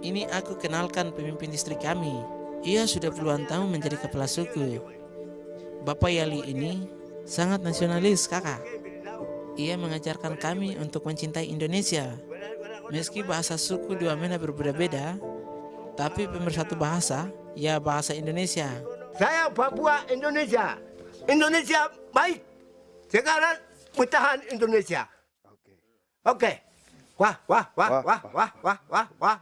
ini aku kenalkan pemimpin istri kami. Ia sudah puluhan tahun menjadi kepala suku. Bapak Yali ini sangat nasionalis, kakak. Ia mengajarkan kami untuk mencintai Indonesia. Meski bahasa suku dua mena berbeda-beda, tapi pemersatu bahasa, ya bahasa Indonesia. Saya Papua Indonesia. Indonesia baik. Sekarang bertahan Indonesia. Oke. Okay. Oke. Wah, wah, wah, wah, wah, wah, wah, wah,